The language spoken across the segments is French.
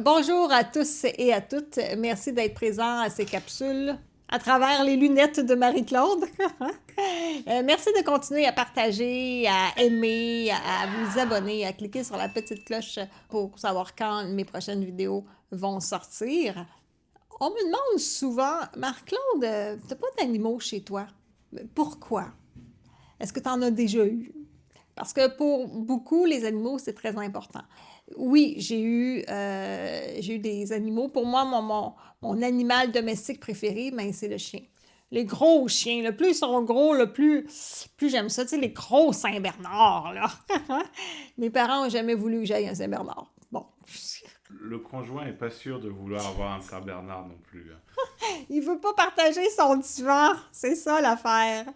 bonjour à tous et à toutes. Merci d'être présents à ces capsules à travers les lunettes de Marie-Claude. Euh, merci de continuer à partager, à aimer, à vous abonner, à cliquer sur la petite cloche pour savoir quand mes prochaines vidéos vont sortir. On me demande souvent, Marc-Claude, euh, t'as pas d'animaux chez toi? Pourquoi? Est-ce que tu en as déjà eu? Parce que pour beaucoup, les animaux, c'est très important. Oui, j'ai eu, euh, eu des animaux. Pour moi, mon, mon, animal domestique préféré, ben, c'est le chien. Les gros chiens, le plus ils sont gros, le plus, plus j'aime ça. Tu sais, les gros Saint-Bernard, là. Mes parents n'ont jamais voulu que j'aille un Saint-Bernard. Bon. Le conjoint n'est pas sûr de vouloir avoir un Saint-Bernard non plus. Hein. Il veut pas partager son divan. C'est ça l'affaire.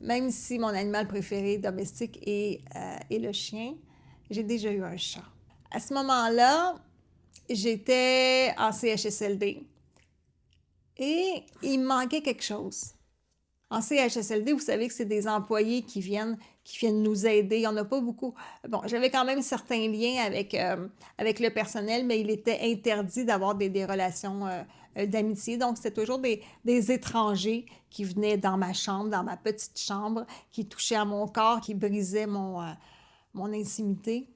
Même si mon animal préféré domestique est, euh, est le chien, j'ai déjà eu un chat. À ce moment-là, j'étais en CHSLD et il me manquait quelque chose. En CHSLD, vous savez que c'est des employés qui viennent, qui viennent nous aider. Il n'y en a pas beaucoup. Bon, j'avais quand même certains liens avec, euh, avec le personnel, mais il était interdit d'avoir des, des, relations euh, euh, d'amitié. Donc, c'était toujours des, des, étrangers qui venaient dans ma chambre, dans ma petite chambre, qui touchaient à mon corps, qui brisaient mon, mon intimité.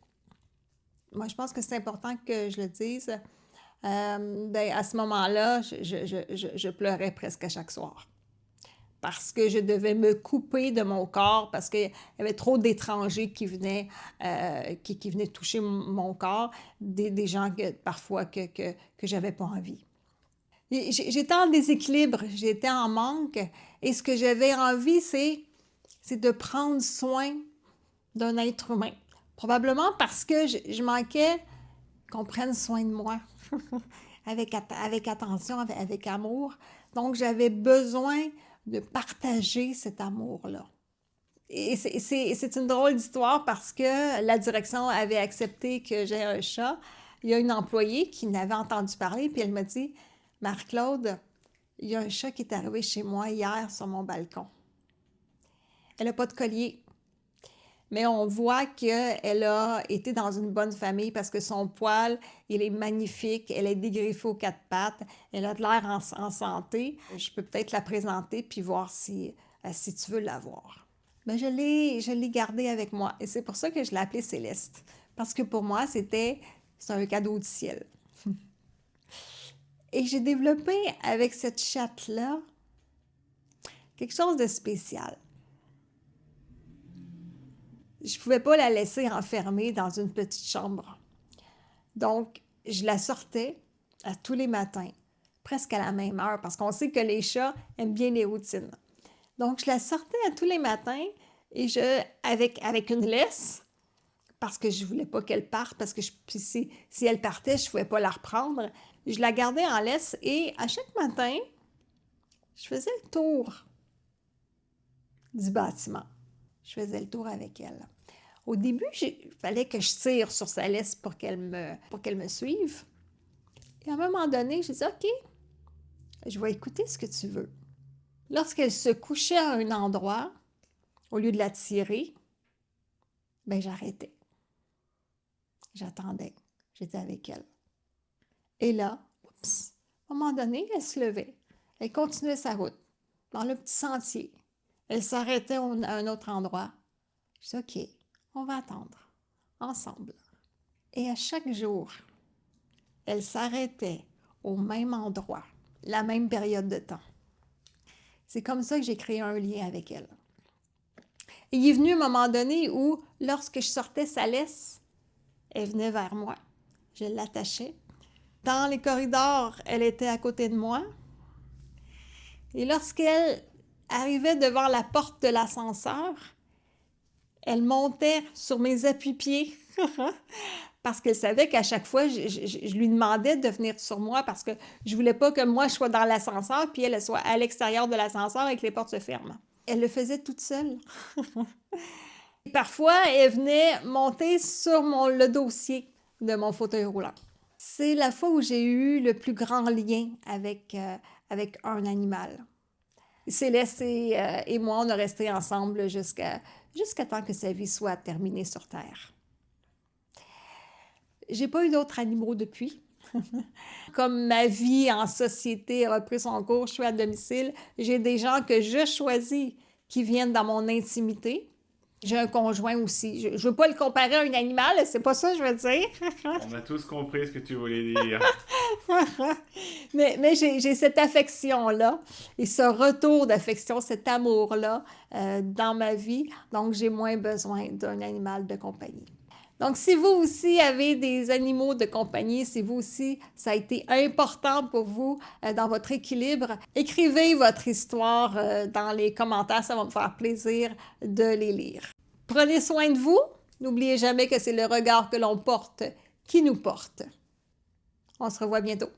Moi, je pense que c'est important que je le dise. Euh, ben, à ce moment-là, je, je, je, pleurais presque à chaque soir. Parce que je devais me couper de mon corps, parce qu'il y avait trop d'étrangers qui venaient, euh, qui, qui, venaient toucher mon corps, des, des gens que, parfois que, que, que j'avais pas envie. J'étais en déséquilibre, j'étais en manque, et ce que j'avais envie, c'est de prendre soin d'un être humain. Probablement parce que je, manquais qu'on prenne soin de moi avec, avec attention, avec, amour. Donc, j'avais besoin de partager cet amour-là. Et c'est une drôle d'histoire parce que la direction avait accepté que j'ai un chat. Il y a une employée qui n'avait entendu parler, puis elle m'a dit Marc-Claude, il y a un chat qui est arrivé chez moi hier sur mon balcon. Elle n'a pas de collier mais on voit qu'elle a été dans une bonne famille parce que son poil, il est magnifique, elle est dégriffée aux quatre pattes, elle a de l'air en, santé. Je peux peut-être la présenter puis voir si, euh, si tu veux la voir. Mais ben, je l'ai gardée avec moi et c'est pour ça que je l'ai appelée Céleste. Parce que pour moi, c'était un cadeau du ciel. et j'ai développé avec cette chatte-là quelque chose de spécial je ne pouvais pas la laisser enfermée dans une petite chambre. Donc, je la sortais à tous les matins, presque à la même heure, parce qu'on sait que les chats aiment bien les routines. Donc, je la sortais à tous les matins et je, avec, avec une laisse, parce que je ne voulais pas qu'elle parte, parce que si, si elle partait, je ne pouvais pas la reprendre. Je la gardais en laisse et à chaque matin, je faisais le tour du bâtiment je faisais le tour avec elle. Au début, il fallait que je tire sur sa laisse pour qu'elle me, suive. Et à un moment donné, j'ai dit, OK, je vais écouter ce que tu veux. Lorsqu'elle se couchait à un endroit, au lieu de la tirer, ben j'arrêtais. J'attendais. J'étais avec elle. Et là, oups, à un moment donné, elle se levait. Elle continuait sa route dans le petit sentier. Elle s'arrêtait à un autre endroit. Je dis, OK, on va attendre, ensemble. Et à chaque jour, elle s'arrêtait au même endroit, la même période de temps. C'est comme ça que j'ai créé un lien avec elle. Il est venu un moment donné où, lorsque je sortais sa laisse, elle venait vers moi. Je l'attachais. Dans les corridors, elle était à côté de moi. Et lorsqu'elle arrivait devant la porte de l'ascenseur, elle montait sur mes appuis-pieds parce qu'elle savait qu'à chaque fois, je, lui demandais de venir sur moi parce que je voulais pas que moi, je sois dans l'ascenseur puis elle soit à l'extérieur de l'ascenseur et que les portes se ferment. Elle le faisait toute seule. Parfois, elle venait monter sur mon, le dossier de mon fauteuil roulant. C'est la fois où j'ai eu le plus grand lien avec, euh, avec un animal. Céleste et, euh, et moi, on a resté ensemble jusqu'à jusqu'à temps que sa vie soit terminée sur Terre. J'ai pas eu d'autres animaux depuis. Comme ma vie en société a repris son cours, je suis à domicile, j'ai des gens que je choisis qui viennent dans mon intimité. J'ai un conjoint aussi. Je ne veux pas le comparer à un animal, c'est pas ça que je veux dire. On a tous compris ce que tu voulais dire. mais j'ai cette affection-là et ce retour d'affection, cet amour-là euh, dans ma vie. Donc, j'ai moins besoin d'un animal de compagnie. Donc, si vous aussi avez des animaux de compagnie, si vous aussi, ça a été important pour vous euh, dans votre équilibre, écrivez votre histoire euh, dans les commentaires, ça va me faire plaisir de les lire. Prenez soin de vous. N'oubliez jamais que c'est le regard que l'on porte qui nous porte. On se revoit bientôt.